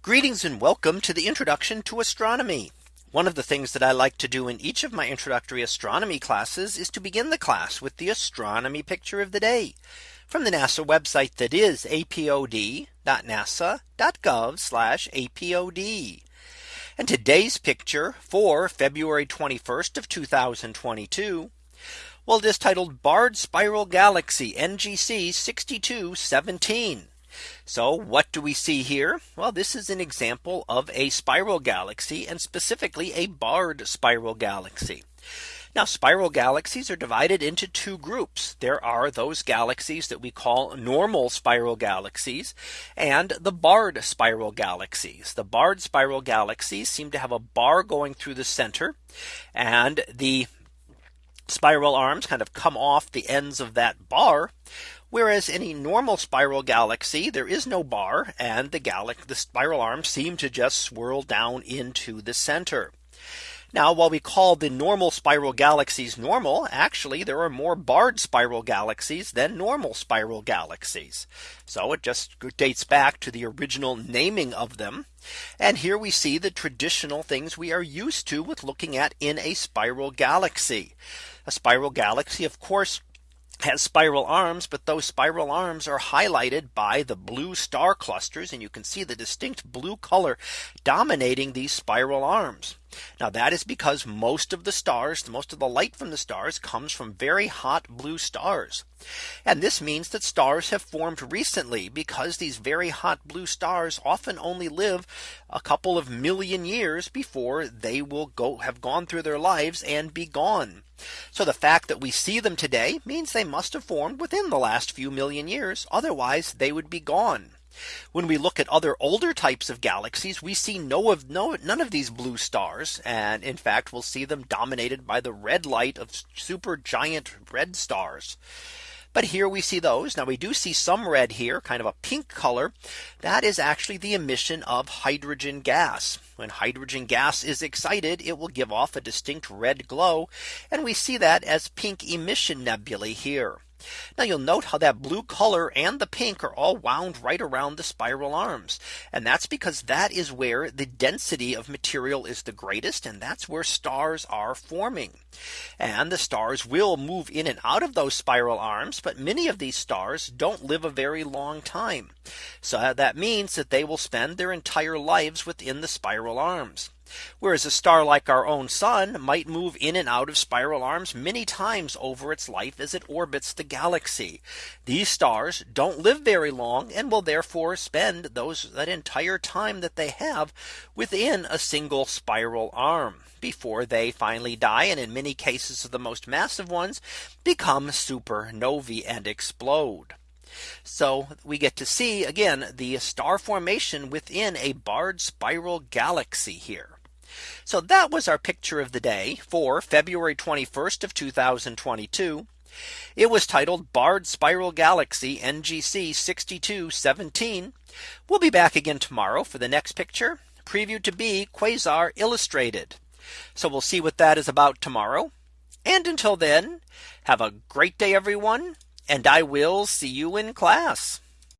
Greetings and welcome to the introduction to astronomy. One of the things that I like to do in each of my introductory astronomy classes is to begin the class with the astronomy picture of the day from the NASA website that is apod.nasa.gov apod. And today's picture for February 21st of 2022. Well, it is titled Barred Spiral Galaxy NGC 6217. So what do we see here? Well, this is an example of a spiral galaxy and specifically a barred spiral galaxy. Now spiral galaxies are divided into two groups. There are those galaxies that we call normal spiral galaxies and the barred spiral galaxies. The barred spiral galaxies seem to have a bar going through the center and the spiral arms kind of come off the ends of that bar Whereas in a normal spiral galaxy, there is no bar and the galaxy the spiral arms seem to just swirl down into the center. Now while we call the normal spiral galaxies normal, actually there are more barred spiral galaxies than normal spiral galaxies. So it just dates back to the original naming of them. And here we see the traditional things we are used to with looking at in a spiral galaxy. A spiral galaxy, of course, has spiral arms, but those spiral arms are highlighted by the blue star clusters. And you can see the distinct blue color dominating these spiral arms. Now that is because most of the stars, most of the light from the stars comes from very hot blue stars. And this means that stars have formed recently because these very hot blue stars often only live a couple of million years before they will go have gone through their lives and be gone. So the fact that we see them today means they must have formed within the last few million years. Otherwise they would be gone. When we look at other older types of galaxies, we see no of no none of these blue stars. And in fact, we'll see them dominated by the red light of super giant red stars. But here we see those. Now we do see some red here, kind of a pink color. That is actually the emission of hydrogen gas. When hydrogen gas is excited, it will give off a distinct red glow. And we see that as pink emission nebulae here. Now you'll note how that blue color and the pink are all wound right around the spiral arms. And that's because that is where the density of material is the greatest. And that's where stars are forming. And the stars will move in and out of those spiral arms. But many of these stars don't live a very long time. So that means that they will spend their entire lives within the spiral arms. Whereas a star like our own sun might move in and out of spiral arms many times over its life as it orbits the galaxy. These stars don't live very long and will therefore spend those that entire time that they have within a single spiral arm before they finally die and in many cases of the most massive ones become supernovae and explode. So we get to see again the star formation within a barred spiral galaxy here. So that was our picture of the day for February 21st of 2022. It was titled Barred Spiral Galaxy NGC 6217. We'll be back again tomorrow for the next picture previewed to be Quasar Illustrated. So we'll see what that is about tomorrow. And until then, have a great day, everyone. And I will see you in class.